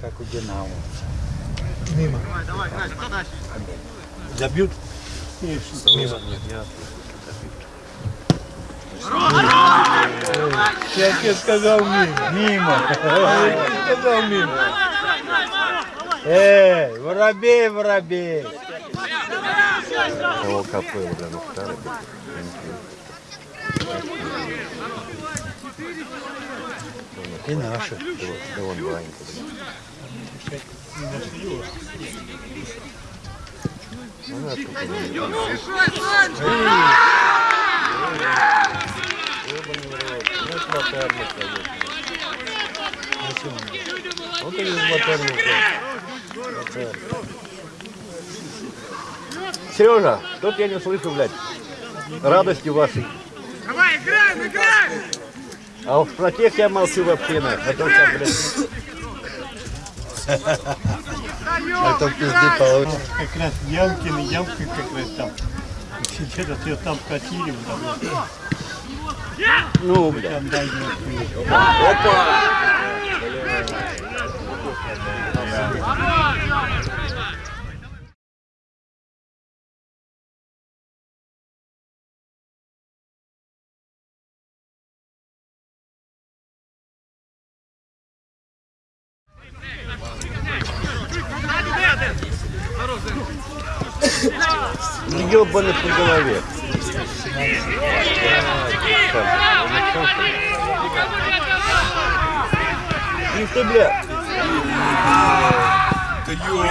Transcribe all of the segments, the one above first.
как у Динамо. Мимо. Давай, давай, кто дальше? Забьют? Мимо. Нет, я Я тебе сказал мимо. Мимо. Я тебе сказал мимо. Эй, воробей, воробей. того капелла, бля, ну старый. И наши. Да вон Ванька. Вот и из моторных, блядь. Сережа, тут я не слышу, блядь, радости вашей. Давай, играем, играем! А про тех я молчу вообще, на. А то сейчас, блядь, Это в пизде получится. Как раз Ямкин Ямка как раз там. Сидят, а ее там катили. Там, ну, блядь. там Ебаный по голове. Ну ты, блядь. Да ё,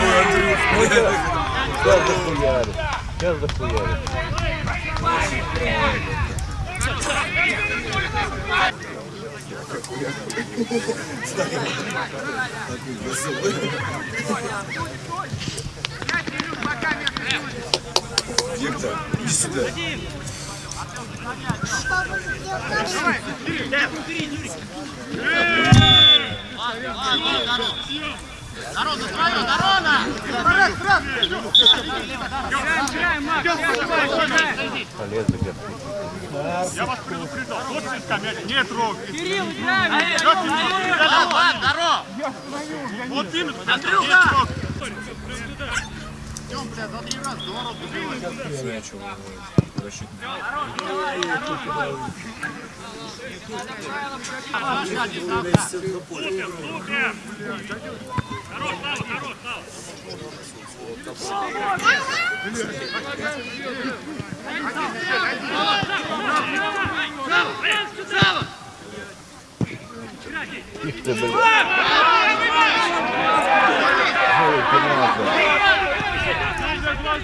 Сейчас захуярю. Сейчас захуярю. Народ, за твое, Нарона! Играем, играем, Макс! Полез загорти. Я вас предупреждал, вот песка мяч не трогай. Кирилл, играем! Здорово, здорово! Вот именно, не трогай. Супер, супер! Хорош, Слава, хорош, Слава! Тихо ты, блядь. Ой, ты нахуй. Что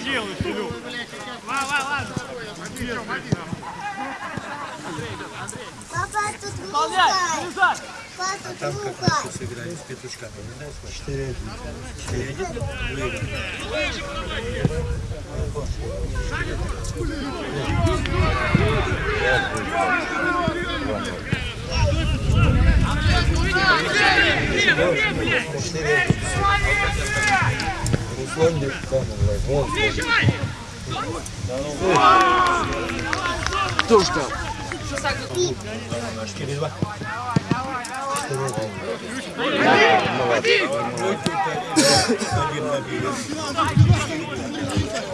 делаешь, Илюх? Папа, тут лука. Папа, тут лука. Сыграли с петушками. Четыре один. Руслан Бектанов, вон. Четыре два.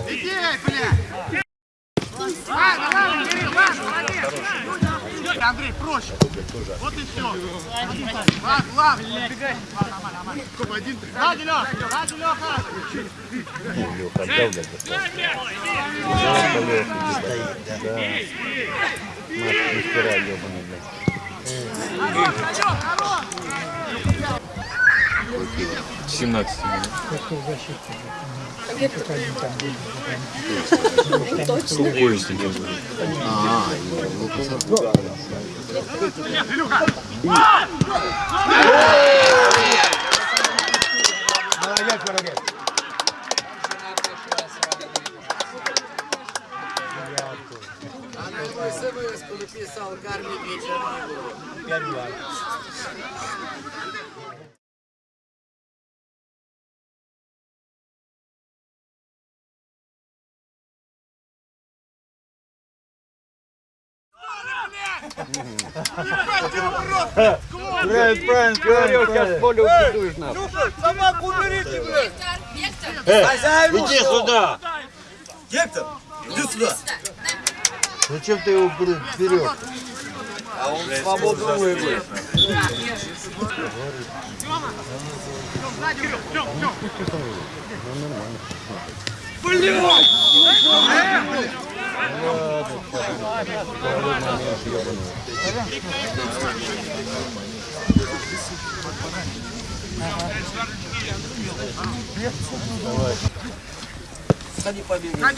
Иди, бля! Андрей, проще. Вот и все. Ладно, ладно. Сколько, один, три. Сзади, Леха, сзади, Леха. Леха отдал, блядь. Мать, мастера ебаный, блядь. 17 Рукой сидел. Молодец, молодец. Написал Карме вечером. Пять-два. Правильно, правильно, Говорил, сейчас поле убедуешь нас. Собаку уберите, блядь. Иди сюда! Гектор, иди сюда. Зачем ты его вперед? А он свободно выиграет. Ходи,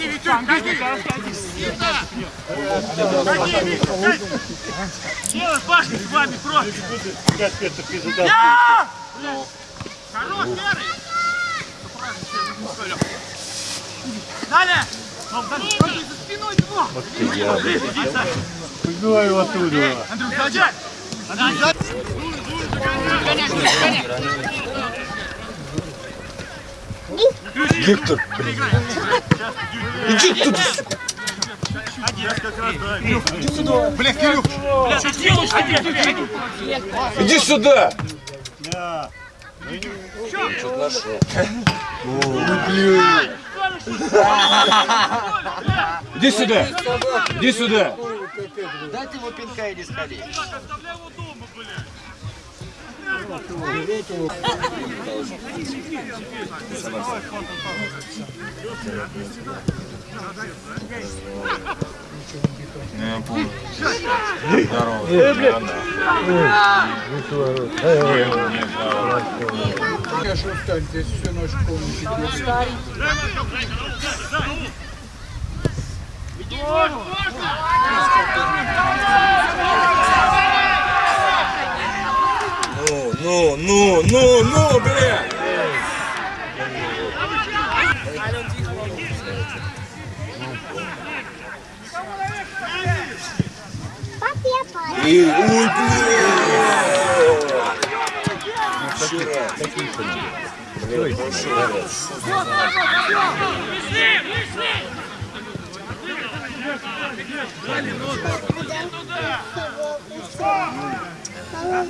Витюк, ходи. Ходи, Витюк. Делай башню с вами, просто. Как это ты задал? Хорош, Серый. Далее. Ходи за спиной его. Иди, Саша. Погнал его оттуда. Андрюх, сзади. Андрюх, сзади. Гоняй, гоняй. Гектор, Иди туда, сука. Один. Блин, Кирюх. Бля, ты делаешь, ходи, ходи. иди сюда! Да. Иди сюда! Иди сюда! Дайте ему пинка и не сходи. Здорово. Конечно, встань, здесь всю ночь полностью. Ну, ну, ну, ну, ну, бля! И, ой, Вышли, вышли. Вышли! Выше, Мама,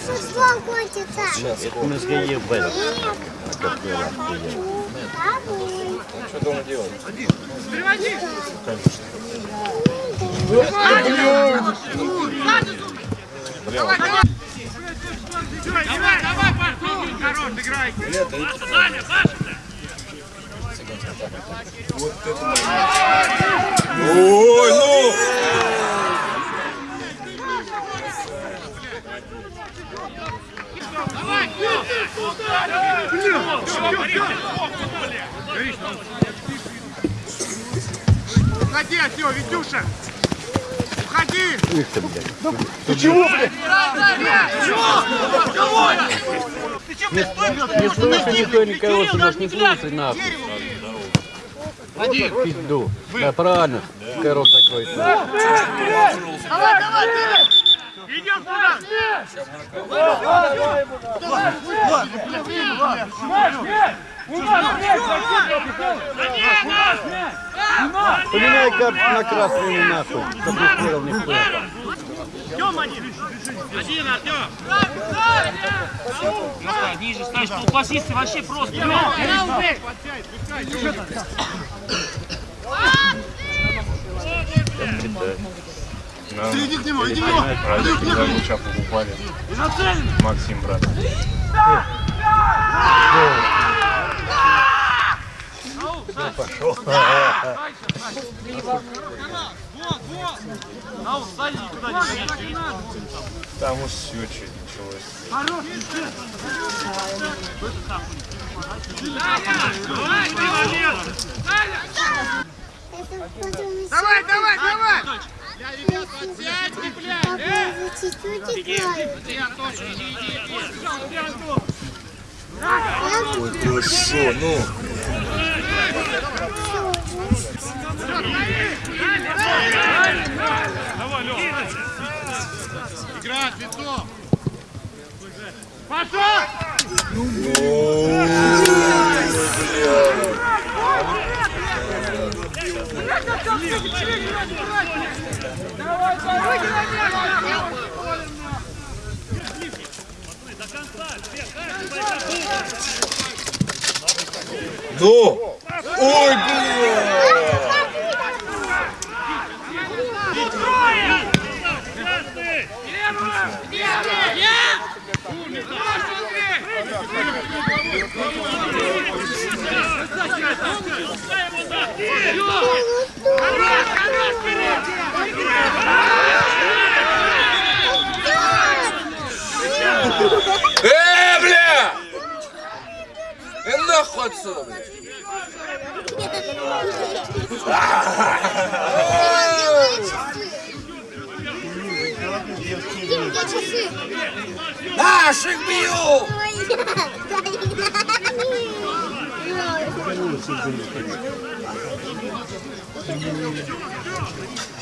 футбол кончится. Это мы сгоим в этот. Бабуль. Что дома делать? Переводи! Давай, давай! Давай, Пашка, хорош, играйте! Саня, Саша! Ой, ну! Давай, Уходи отсюда, Витюша! Уходи! Их ты, блядь. Ты чего, блядь? Чего? Ты че, блядь, стой, блядь, Не слушай никто никого, ты нас не слушай нахуй. Один. Пизду. Да правильно. Корот закрой. Давай, давай! Идем туда! Поменяй-ка на красную нахуй, чтобы не никто. Артем один. Один, Артем. Ставь, ниже у басисты вообще просто. Иди к нему, иди к нему! Иди к нему! Максим, брат. Ау, сзади никуда не беги. Там уж все что началось. Давай, ты. Давай, давай, давай! Папа за чуть-чуть играет. Ой, хорошо, ну. Играть, лицо! Пошел! Ну! Ой, блин! Э, бля! Э, нахуй отсюда, бля! Дим, где часы? Наших бью!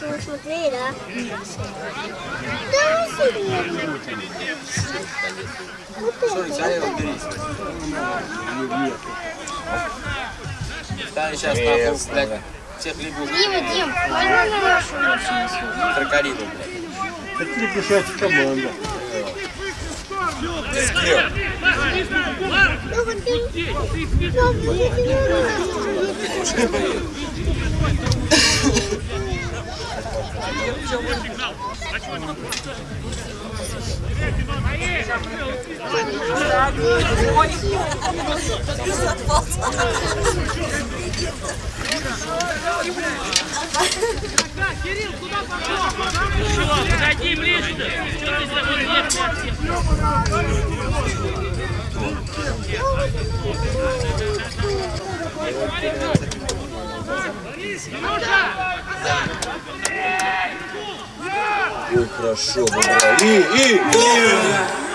Ну, смотри, да? Да, серьезно. Вот это, вот это. Станет сейчас нахуй, блядь, всех лягушек. Дима, Дим, можно на нашу машину съездить? Крокодилы, блядь. Это лягушачья команда. Ну, вот ты- Папа, я тебе рада. Еще, подойди ближе. Что ты за вот нет, нет, Ой, хорошо, бля. И, и, и!